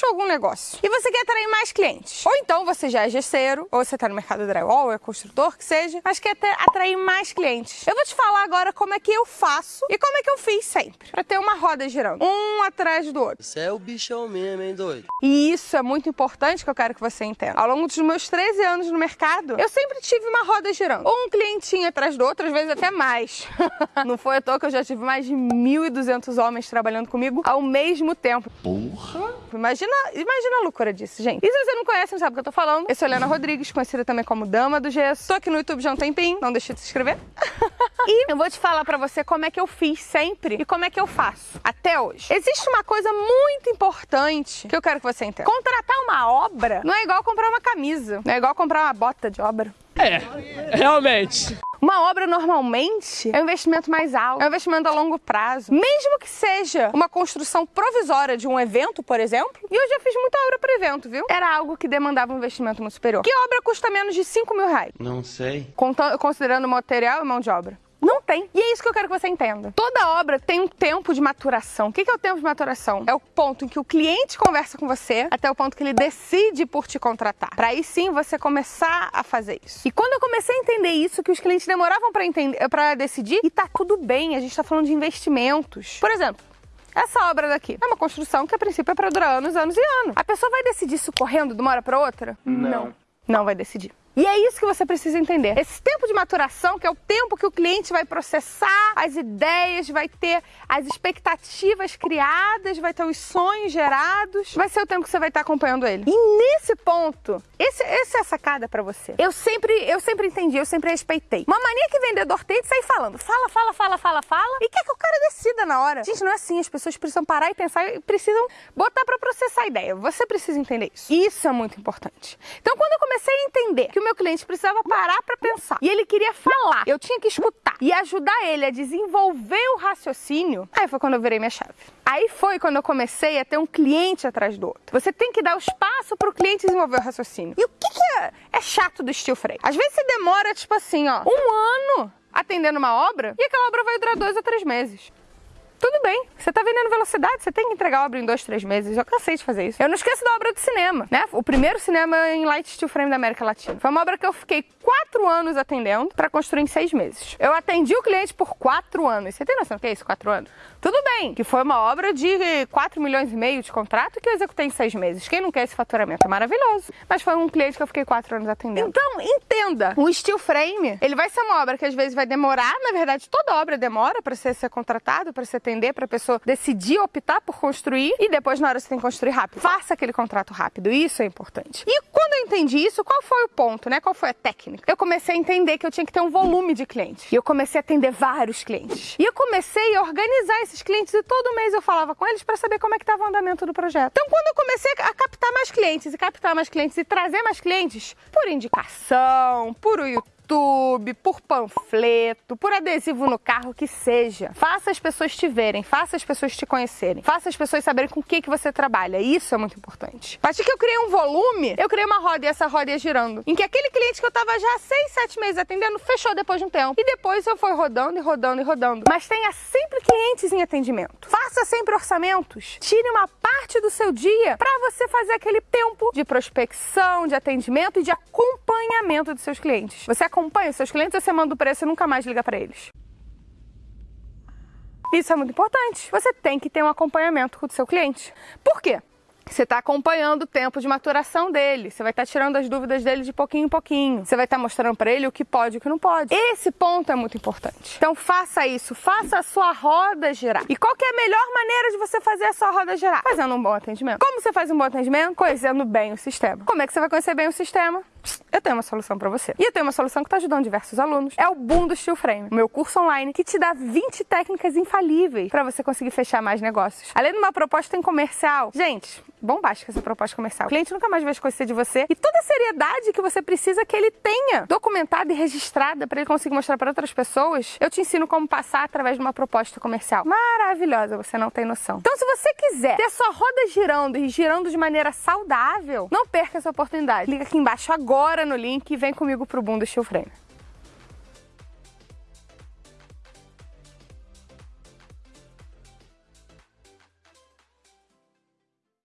fechou algum negócio e você quer atrair mais clientes. Ou então você já é gesseiro, ou você está no mercado drywall, ou é construtor, que seja, mas quer ter, atrair mais clientes. Eu vou te falar agora como é que eu faço e como é que eu fiz sempre, para ter uma roda girando, um atrás do outro. Você é o bichão mesmo, hein, doido? E isso é muito importante que eu quero que você entenda. Ao longo dos meus 13 anos no mercado, eu sempre tive uma roda girando. Um clientinho atrás do outro, às vezes até mais. Não foi à toa que eu já tive mais de 1.200 homens trabalhando comigo ao mesmo tempo. Porra! Imagina, imagina a loucura disso, gente. E se você não conhece, não sabe o que eu tô falando, eu sou Helena Rodrigues, conhecida também como Dama do Gesso. Tô aqui no YouTube já um tempinho, não deixe de se inscrever. e eu vou te falar pra você como é que eu fiz sempre e como é que eu faço até hoje. Existe uma coisa muito importante que eu quero que você entenda. Contratar uma obra não é igual comprar uma camisa, não é igual comprar uma bota de obra. É, realmente. Uma obra normalmente é um investimento mais alto, é um investimento a longo prazo. Mesmo que seja uma construção provisória de um evento, por exemplo, e eu já fiz muita obra para evento, viu? Era algo que demandava um investimento muito superior. Que obra custa menos de 5 mil reais? Não sei. Considerando material e mão de obra. Tem. E é isso que eu quero que você entenda. Toda obra tem um tempo de maturação. O que é o tempo de maturação? É o ponto em que o cliente conversa com você até o ponto que ele decide por te contratar. Para aí sim você começar a fazer isso. E quando eu comecei a entender isso, que os clientes demoravam para entender, para decidir, e tá tudo bem, a gente tá falando de investimentos. Por exemplo, essa obra daqui é uma construção que a princípio é para durar anos, anos e anos. A pessoa vai decidir isso correndo de uma hora para outra? Não. Não vai decidir. E é isso que você precisa entender. Esse tempo de maturação, que é o tempo que o cliente vai processar as ideias, vai ter as expectativas criadas, vai ter os sonhos gerados, vai ser o tempo que você vai estar acompanhando ele. E nesse ponto, esse, essa é a sacada para você. Eu sempre, eu sempre entendi, eu sempre respeitei. Uma mania que vendedor tem de sair falando, fala, fala, fala, fala, fala, e quer que o cara decida na hora. Gente, não é assim, as pessoas precisam parar e pensar e precisam botar para processar a ideia. Você precisa entender isso. Isso é muito importante. Então, quando eu comecei a entender que o meu cliente precisava parar para pensar e ele queria falar, eu tinha que escutar e ajudar ele a desenvolver o raciocínio, aí foi quando eu virei minha chave. Aí foi quando eu comecei a ter um cliente atrás do outro. Você tem que dar o espaço para o cliente desenvolver o raciocínio. E o que, que é, é chato do steel frame? Às vezes você demora, tipo assim, ó, um ano atendendo uma obra e aquela obra vai durar dois a três meses. Tudo bem, você está vendendo velocidade, você tem que entregar a obra em dois, três meses. Eu cansei de fazer isso. Eu não esqueço da obra do cinema, né? O primeiro cinema em light steel frame da América Latina. Foi uma obra que eu fiquei quatro anos atendendo para construir em seis meses. Eu atendi o cliente por quatro anos. Você tem noção do que é isso, quatro anos? Tudo bem, que foi uma obra de 4 milhões e meio de contrato que eu executei em seis meses. Quem não quer esse faturamento? É maravilhoso. Mas foi um cliente que eu fiquei quatro anos atendendo. Então, entenda, o steel frame, ele vai ser uma obra que às vezes vai demorar, na verdade toda obra demora para ser, ser contratado, para ser atender, para a pessoa decidir optar por construir e depois na hora você tem que construir rápido. Faça aquele contrato rápido, isso é importante. E quando eu entendi isso, qual foi o ponto, né? Qual foi a técnica? Eu comecei a entender que eu tinha que ter um volume de clientes. E eu comecei a atender vários clientes. E eu comecei a organizar esses clientes e todo mês eu falava com eles para saber como é que estava o andamento do projeto. Então quando eu comecei a captar mais clientes e captar mais clientes e trazer mais clientes por indicação, por YouTube, YouTube, por panfleto, por adesivo no carro, que seja. Faça as pessoas te verem, faça as pessoas te conhecerem, faça as pessoas saberem com o que, que você trabalha. Isso é muito importante. A partir que eu criei um volume, eu criei uma roda e essa roda ia girando. Em que aquele cliente que eu tava já há seis, sete meses atendendo, fechou depois de um tempo. E depois eu fui rodando e rodando e rodando. Mas tenha sempre clientes em atendimento. Faça sempre orçamentos. Tire uma parte do seu dia para você fazer aquele tempo de prospecção, de atendimento e de acompanhamento dos seus clientes. Você acompanha acompanha os seus clientes, você manda o preço e nunca mais liga para eles. Isso é muito importante. Você tem que ter um acompanhamento com o seu cliente. Por quê? Você está acompanhando o tempo de maturação dele, você vai estar tá tirando as dúvidas dele de pouquinho em pouquinho, você vai estar tá mostrando para ele o que pode e o que não pode. Esse ponto é muito importante. Então faça isso, faça a sua roda girar. E qual que é a melhor maneira de você fazer a sua roda girar? Fazendo um bom atendimento. Como você faz um bom atendimento? Conhecendo bem o sistema. Como é que você vai conhecer bem o sistema? Eu tenho uma solução para você. E eu tenho uma solução que está ajudando diversos alunos. É o Boom do Steel Frame, meu curso online que te dá 20 técnicas infalíveis para você conseguir fechar mais negócios. Além de uma proposta em comercial. Gente, bombástica essa proposta comercial. O cliente nunca mais vai esquecer de você e toda a seriedade que você precisa que ele tenha documentada e registrada para ele conseguir mostrar para outras pessoas, eu te ensino como passar através de uma proposta comercial. Maravilhosa, você não tem noção. Então, se você quiser ter sua roda girando e girando de maneira saudável, não perca essa oportunidade. Clica aqui embaixo agora no link e vem comigo pro Boom Frame.